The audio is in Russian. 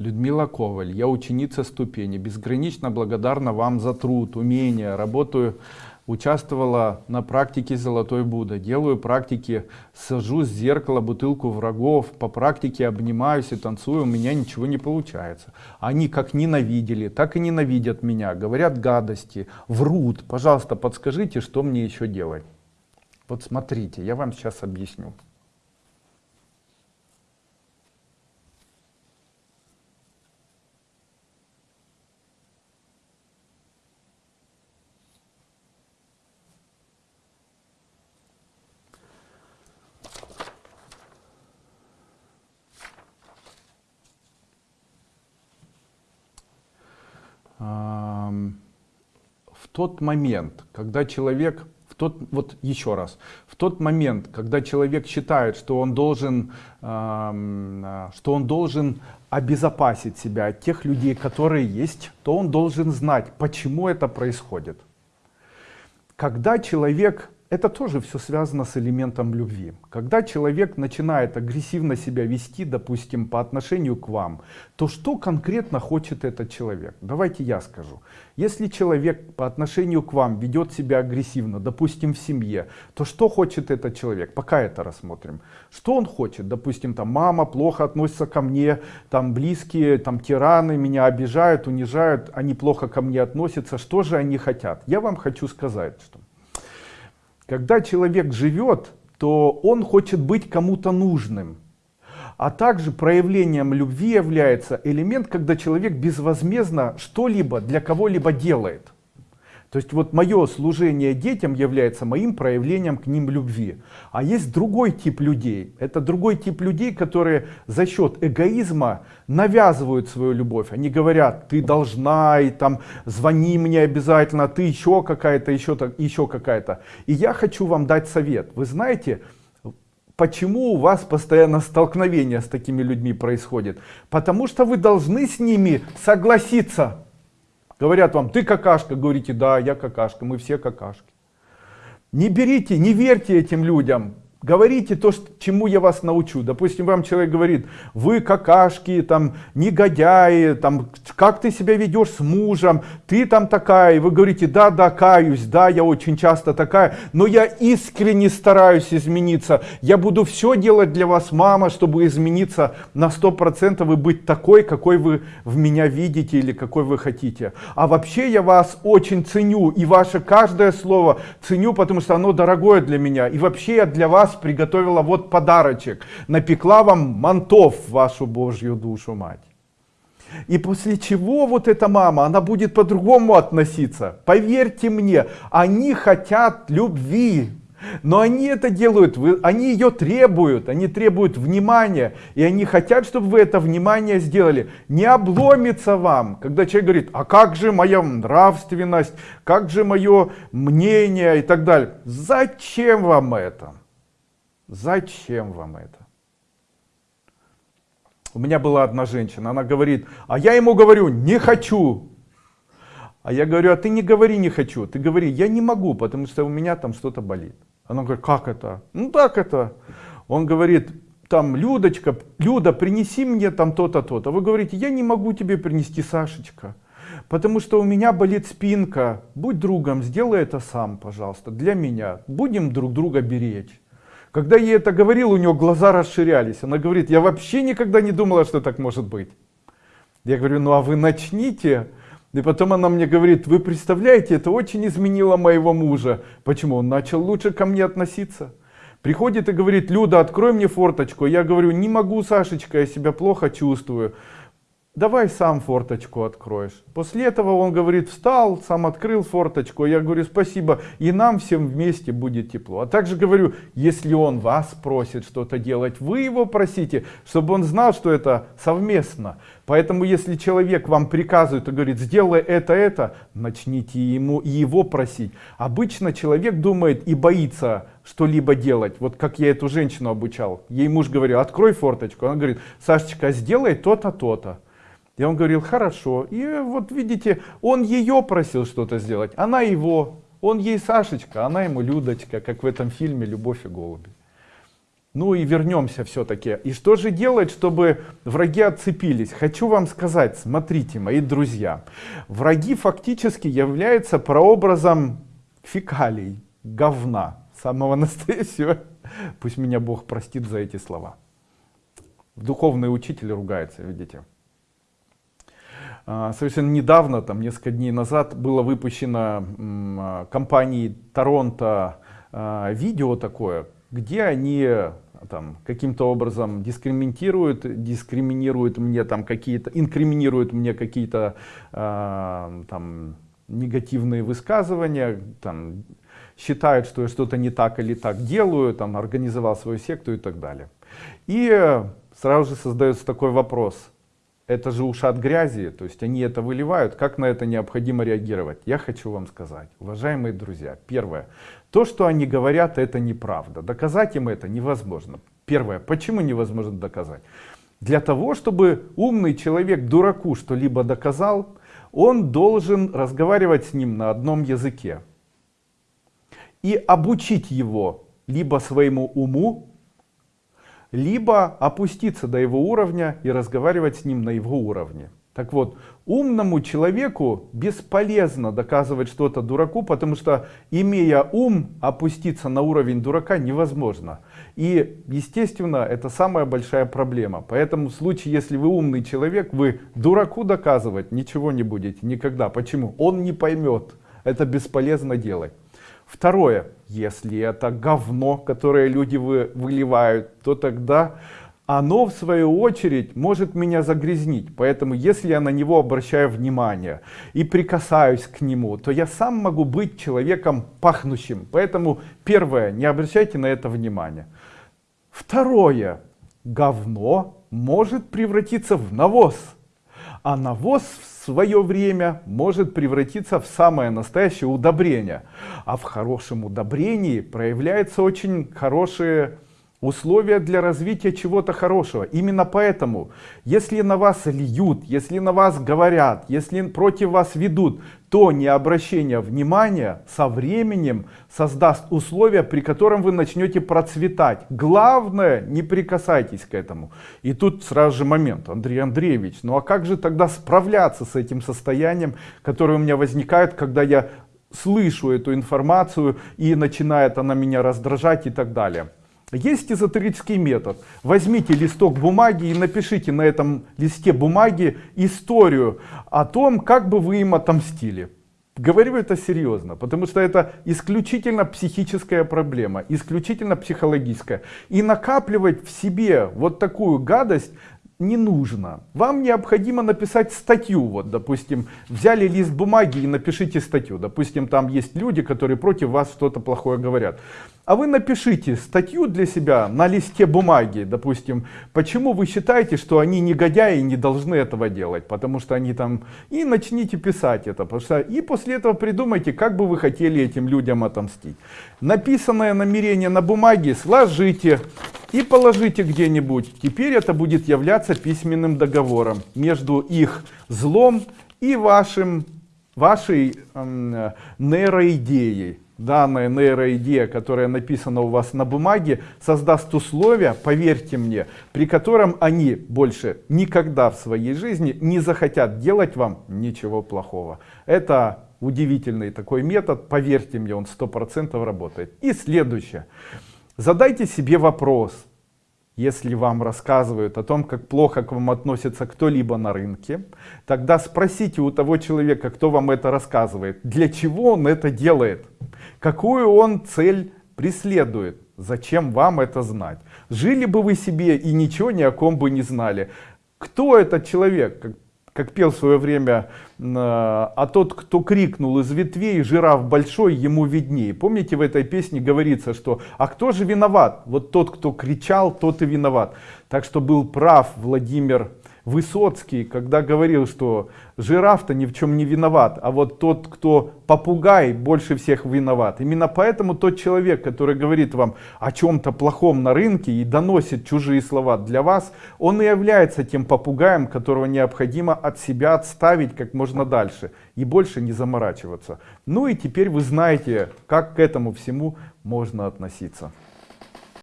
Людмила Коваль, я ученица ступени, безгранично благодарна вам за труд, умение, работаю, участвовала на практике Золотой Будда, делаю практики, сажу с зеркала бутылку врагов, по практике обнимаюсь и танцую, у меня ничего не получается. Они как ненавидели, так и ненавидят меня, говорят гадости, врут. Пожалуйста, подскажите, что мне еще делать? Вот смотрите, я вам сейчас объясню. Тот момент, когда человек, в тот, вот еще раз, в тот момент, когда человек считает, что он должен, что он должен обезопасить себя от тех людей, которые есть, то он должен знать, почему это происходит. Когда человек это тоже все связано с элементом любви. Когда человек начинает агрессивно себя вести, допустим, по отношению к вам, то что конкретно хочет этот человек? Давайте я скажу. Если человек по отношению к вам ведет себя агрессивно, допустим, в семье, то что хочет этот человек? Пока это рассмотрим. Что он хочет? Допустим, там мама плохо относится ко мне, там близкие, там тираны меня обижают, унижают, они плохо ко мне относятся. Что же они хотят? Я вам хочу сказать, что когда человек живет, то он хочет быть кому-то нужным. А также проявлением любви является элемент, когда человек безвозмездно что-либо для кого-либо делает. То есть вот мое служение детям является моим проявлением к ним любви. А есть другой тип людей. Это другой тип людей, которые за счет эгоизма навязывают свою любовь. Они говорят, ты должна, и там звони мне обязательно, ты еще какая-то, еще, еще какая-то. И я хочу вам дать совет. Вы знаете, почему у вас постоянно столкновения с такими людьми происходит? Потому что вы должны с ними согласиться. Говорят вам, ты какашка, говорите, да, я какашка, мы все какашки. Не берите, не верьте этим людям, Говорите то, чему я вас научу. Допустим, вам человек говорит, вы какашки, там, негодяи, там, как ты себя ведешь с мужем, ты там такая. И вы говорите, да, да, каюсь, да, я очень часто такая, но я искренне стараюсь измениться. Я буду все делать для вас, мама, чтобы измениться на 100% и быть такой, какой вы в меня видите или какой вы хотите. А вообще я вас очень ценю, и ваше каждое слово ценю, потому что оно дорогое для меня. И вообще я для вас вас приготовила вот подарочек. Напекла вам мантов вашу Божью душу мать. И после чего вот эта мама, она будет по-другому относиться. Поверьте мне, они хотят любви. Но они это делают, они ее требуют, они требуют внимания. И они хотят, чтобы вы это внимание сделали. Не обломится вам, когда человек говорит, а как же моя нравственность, как же мое мнение и так далее. Зачем вам это? Зачем вам это? У меня была одна женщина, она говорит, а я ему говорю, не хочу. А я говорю, а ты не говори не хочу, ты говори, я не могу, потому что у меня там что-то болит. Она говорит, как это? Ну так это. Он говорит, там, Людочка, Люда, принеси мне там то-то, то-то. Вы говорите, я не могу тебе принести, Сашечка, потому что у меня болит спинка. Будь другом, сделай это сам, пожалуйста, для меня. Будем друг друга беречь. Когда я это говорил, у нее глаза расширялись. Она говорит, я вообще никогда не думала, что так может быть. Я говорю, ну а вы начните. И потом она мне говорит, вы представляете, это очень изменило моего мужа. Почему? Он начал лучше ко мне относиться. Приходит и говорит, Люда, открой мне форточку. Я говорю, не могу, Сашечка, я себя плохо чувствую давай сам форточку откроешь. После этого он говорит, встал, сам открыл форточку. Я говорю, спасибо, и нам всем вместе будет тепло. А также говорю, если он вас просит что-то делать, вы его просите, чтобы он знал, что это совместно. Поэтому, если человек вам приказывает и говорит, сделай это, это, начните ему его просить. Обычно человек думает и боится что-либо делать. Вот как я эту женщину обучал. Ей муж говорил, открой форточку. Она говорит, Сашечка, сделай то-то, то-то. И он говорил, хорошо. И вот видите, он ее просил что-то сделать, она его. Он ей Сашечка, она ему Людочка, как в этом фильме «Любовь и голуби». Ну и вернемся все-таки. И что же делать, чтобы враги отцепились? Хочу вам сказать, смотрите, мои друзья, враги фактически являются прообразом фекалий, говна, самого настоящего. Пусть меня Бог простит за эти слова. Духовный учитель ругается, видите. А, совершенно недавно, там несколько дней назад, было выпущено а, компанией Торонто а, видео такое, где они там каким-то образом дискриминируют, дискриминируют мне там какие-то, инкриминируют мне какие-то там негативные высказывания, там, считают, что я что-то не так или так делаю, там, организовал свою секту и так далее. И сразу же создается такой вопрос, это же ушат грязи, то есть они это выливают, как на это необходимо реагировать? Я хочу вам сказать, уважаемые друзья, первое, то, что они говорят, это неправда, доказать им это невозможно. Первое, почему невозможно доказать? Для того, чтобы умный человек дураку что-либо доказал, он должен разговаривать с ним на одном языке и обучить его либо своему уму, либо опуститься до его уровня и разговаривать с ним на его уровне. Так вот, умному человеку бесполезно доказывать что-то дураку, потому что, имея ум, опуститься на уровень дурака невозможно. И, естественно, это самая большая проблема. Поэтому в случае, если вы умный человек, вы дураку доказывать ничего не будете никогда. Почему? Он не поймет. Это бесполезно делать. Второе, если это говно, которое люди вы, выливают, то тогда оно в свою очередь может меня загрязнить. Поэтому если я на него обращаю внимание и прикасаюсь к нему, то я сам могу быть человеком пахнущим. Поэтому первое, не обращайте на это внимания. Второе, говно может превратиться в навоз. А навоз в свое время может превратиться в самое настоящее удобрение. А в хорошем удобрении проявляются очень хорошие условия для развития чего-то хорошего. Именно поэтому, если на вас льют, если на вас говорят, если против вас ведут, то необращение внимания со временем создаст условия, при котором вы начнете процветать. Главное, не прикасайтесь к этому. И тут сразу же момент, Андрей Андреевич, ну а как же тогда справляться с этим состоянием, которое у меня возникает, когда я слышу эту информацию и начинает она меня раздражать и так далее. Есть эзотерический метод. Возьмите листок бумаги и напишите на этом листе бумаги историю о том, как бы вы им отомстили. Говорю это серьезно, потому что это исключительно психическая проблема, исключительно психологическая. И накапливать в себе вот такую гадость не нужно. Вам необходимо написать статью. Вот, допустим, взяли лист бумаги и напишите статью. Допустим, там есть люди, которые против вас что-то плохое говорят. А вы напишите статью для себя на листе бумаги, допустим, почему вы считаете, что они негодяи и не должны этого делать, потому что они там, и начните писать это, что, и после этого придумайте, как бы вы хотели этим людям отомстить. Написанное намерение на бумаге сложите и положите где-нибудь. Теперь это будет являться письменным договором между их злом и вашим, вашей э, нейроидеей данная нейроидея, которая написана у вас на бумаге, создаст условия, поверьте мне, при котором они больше никогда в своей жизни не захотят делать вам ничего плохого. Это удивительный такой метод, поверьте мне, он сто процентов работает. И следующее. Задайте себе вопрос, если вам рассказывают о том, как плохо к вам относится кто-либо на рынке, тогда спросите у того человека, кто вам это рассказывает, для чего он это делает, какую он цель преследует, зачем вам это знать. Жили бы вы себе и ничего ни о ком бы не знали. Кто этот человек? Как пел в свое время, а тот, кто крикнул из ветвей, жираф большой, ему виднее. Помните, в этой песне говорится, что «А кто же виноват?» Вот тот, кто кричал, тот и виноват. Так что был прав Владимир Высоцкий, когда говорил, что жираф-то ни в чем не виноват, а вот тот, кто попугай, больше всех виноват. Именно поэтому тот человек, который говорит вам о чем-то плохом на рынке и доносит чужие слова для вас, он и является тем попугаем, которого необходимо от себя отставить как можно дальше и больше не заморачиваться. Ну и теперь вы знаете, как к этому всему можно относиться.